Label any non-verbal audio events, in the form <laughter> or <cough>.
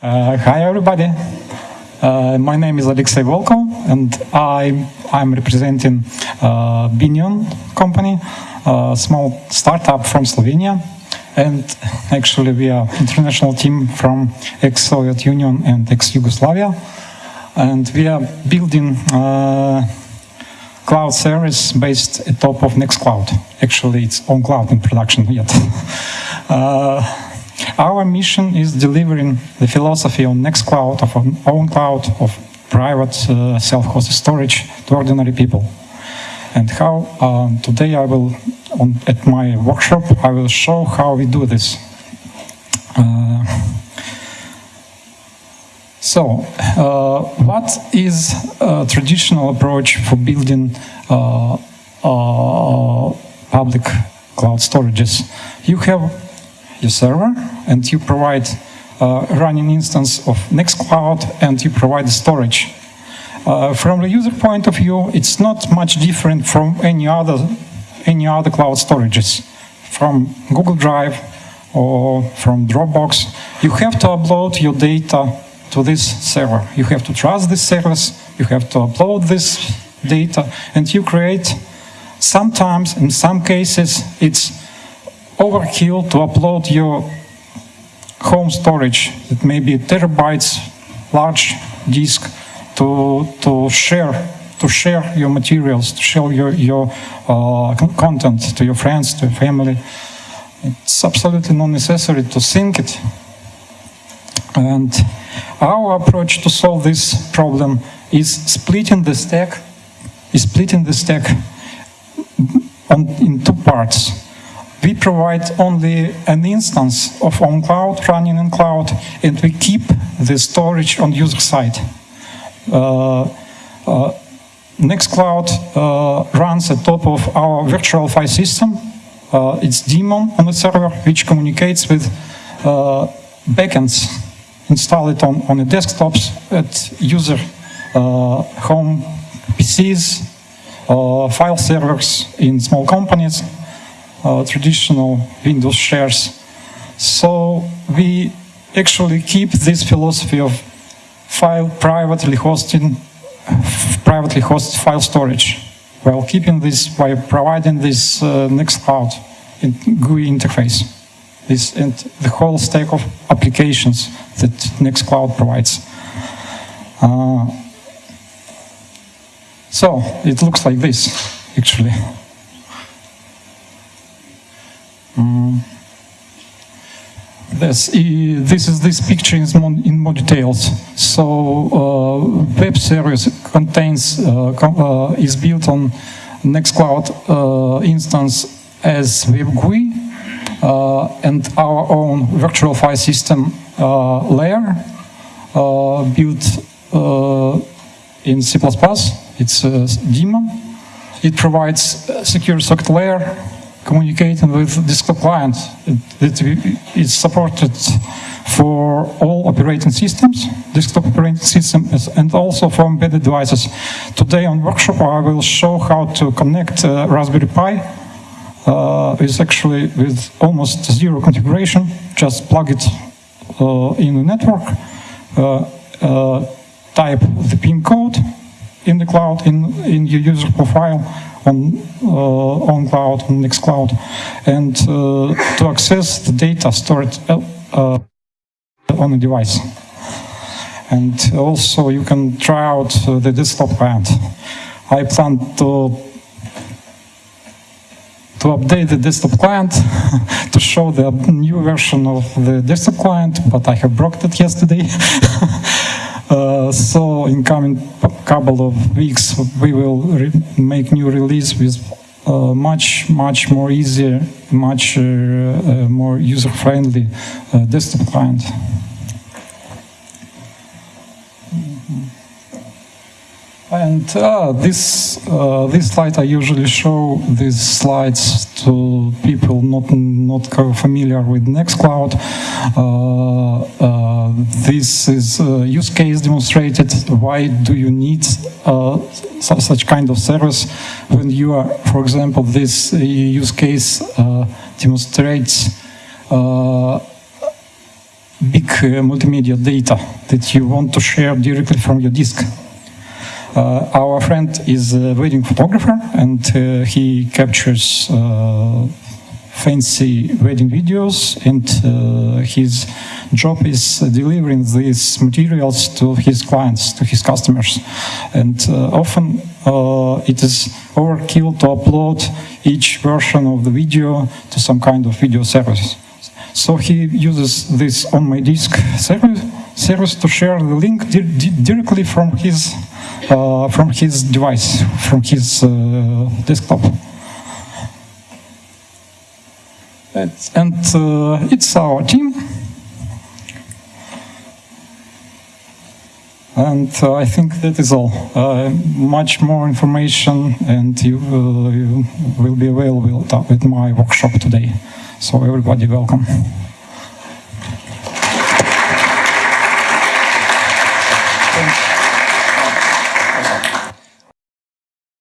Uh, hi everybody. Uh, my name is Alexey Volkov and I, I'm representing uh, Binion company, a small startup from Slovenia. And actually we are international team from ex-Soviet Union and ex-Yugoslavia. And we are building uh, cloud service based atop of Nextcloud. Actually it's on cloud in production yet. <laughs> Our mission is delivering the philosophy on Nextcloud, of ownCloud, of private uh, self-hosted storage to ordinary people. And how um, today I will, on, at my workshop, I will show how we do this. Uh, so, uh, what is a traditional approach for building uh, uh, public cloud storages? You have your server and you provide a running instance of Nextcloud and you provide storage. Uh, from the user point of view, it's not much different from any other, any other cloud storages, from Google Drive or from Dropbox. You have to upload your data to this server. You have to trust this service, you have to upload this data, and you create, sometimes, in some cases, it's overkill to upload your home storage. It may be terabytes large disk to to share to share your materials, to share your your uh, content to your friends, to your family. It's absolutely not necessary to sync it. And our approach to solve this problem is splitting the stack, is splitting the stack on, in two parts we provide only an instance of ownCloud running in cloud and we keep the storage on user side. Uh, uh, Nextcloud uh, runs at top of our virtual file system. Uh, it's daemon on the server which communicates with uh, backends installed on, on the desktops at user uh, home PCs, file servers in small companies, uh, traditional Windows shares. So we actually keep this philosophy of file privately hosting, privately hosted file storage, while keeping this by providing this uh, Nextcloud in GUI interface, this and the whole stack of applications that Nextcloud provides. Uh, so it looks like this, actually. This, this is this picture in more details. So uh, web service contains uh, uh, is built on Nextcloud uh, instance as web GUI uh, and our own virtual file system uh, layer built in C++. It's a daemon. It provides secure socket layer communicating with desktop client. It, is supported for all operating systems, desktop operating systems, and also for embedded devices. Today on workshop I will show how to connect uh, Raspberry Pi. Uh, it's actually with almost zero configuration, just plug it uh, in the network, uh, uh, type the pin code in the cloud, in, in your user profile, on, uh, on cloud, on Nextcloud, and uh, to access the data stored uh, on the device. And also you can try out the desktop client. I plan to to update the desktop client <laughs> to show the new version of the desktop client, but I have broke it yesterday. <laughs> Uh, so in coming couple of weeks we will make new release with uh, much much more easier much uh, uh more user friendly uh, desktop client And uh, this uh, this slide I usually show these slides to people not not familiar with Nextcloud. Uh, uh this is use case demonstrated. Why do you need uh, such kind of service when you are, for example, this use case uh, demonstrates big uh, multimedia data that you want to share directly from your disk. Uh, our friend is a wedding photographer and uh, he captures uh, fancy wedding videos and uh, his job is delivering these materials to his clients, to his customers. And uh, often uh, it is overkill to upload each version of the video to some kind of video service. So he uses this OnMyDisk service, service to share the link di di directly from his from his device, from his uh, desktop. It's, and uh, it's our team. And uh, I think that is all. Uh, much more information and you, uh, you will be available at my workshop today. So everybody welcome.